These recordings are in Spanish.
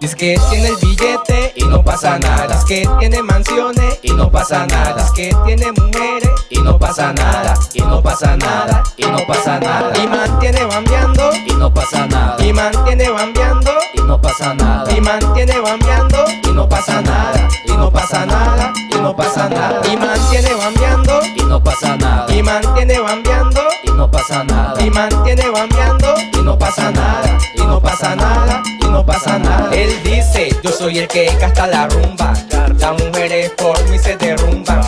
Dice que tiene el billete y no pasa nada. Dice que tiene mansiones y no pasa nada. Dice que tiene mujeres y no pasa nada. Y no pasa nada. Y no pasa nada. Y mantiene bambeando y no pasa nada. Y mantiene bambeando y no pasa nada. Y mantiene bambeando y no pasa nada. Y no pasa nada. Y no pasa nada. Y mantiene bambeando y no pasa nada. Y mantiene bambeando y no pasa nada. Y mantiene bambeando y no pasa nada. Y no pasa nada no pasa nada. Él dice, yo soy el que gasta la rumba. Las mujeres por mí se derrumban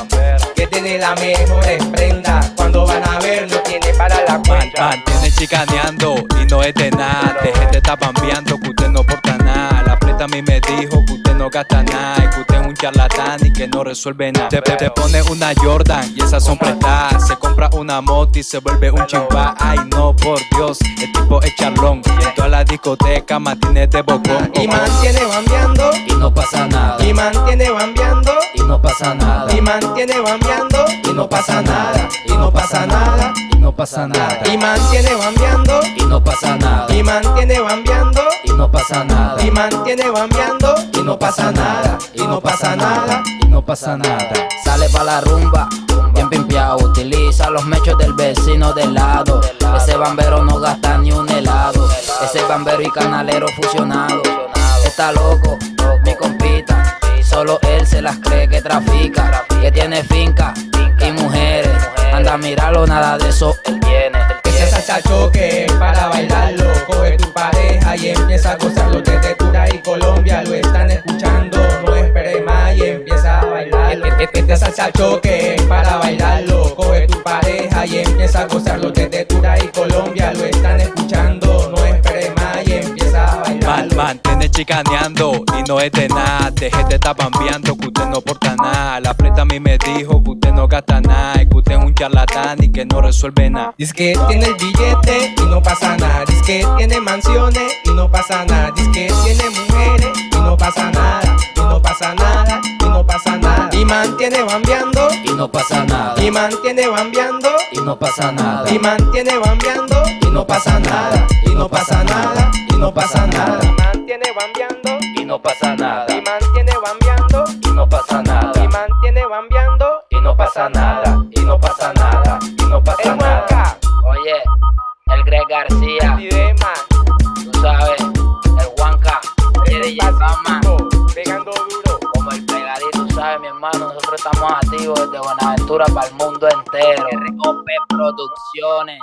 Que tiene la mejor prenda. Cuando van a ver no tiene para la cuenta Mantiene chicaneando y no es de nada. De gente está bambeando que usted no porta nada. La preta a mí me dijo que usted no gasta nada Que usted es un charlatán y que no resuelve nada. Te, te pone una Jordan y esas son prestadas. Se compra una moto y se vuelve un chimba Ay no, por Dios, el tipo es charlón En toda la discoteca mantiene de bocón Y mantiene bambeando y no pasa nada Y mantiene bambeando y no pasa nada Y mantiene bambeando y no pasa nada Y no pasa nada y no pasa nada Y mantiene bambeando y no pasa nada Y mantiene bambeando y no pasa nada Y mantiene bambeando y no pasa nada Y no pasa nada y no pasa nada Sale pa' la rumba Utiliza los mechos del vecino del lado. Ese bambero no gasta ni un helado. Ese bambero y canalero fusionado. Está loco, mi compita. Solo él se las cree que trafica Que tiene finca y mujeres. Anda a mirarlo, nada de eso él viene Ese salsa choque Este salsa choque para bailarlo Coge tu pareja y empieza a gozarlo Desde Tura y Colombia lo están escuchando No esperes más y empieza a bailarlo Mantene chicaneando y no es de nada Deje de estar bambeando que usted no porta nada. La preta a mí me dijo que usted no gasta nada Y que usted es un charlatán y que no resuelve nada. Dice que tiene el billete y no pasa nada Dice que tiene mansiones y no pasa nada Dice que tiene mantiene bambeando. Y no pasa nada. Y mantiene bambeando. Y no pasa nada. Y mantiene bambeando. Y no pasa nada. Y no pasa nada. Y no pasa nada. Y mantiene bambeando. Y no pasa nada. Y mantiene bambeando. Y no pasa nada. Y mantiene bambeando. Y no pasa nada nosotros estamos activos desde Buenaventura para el mundo entero. ROP Producciones.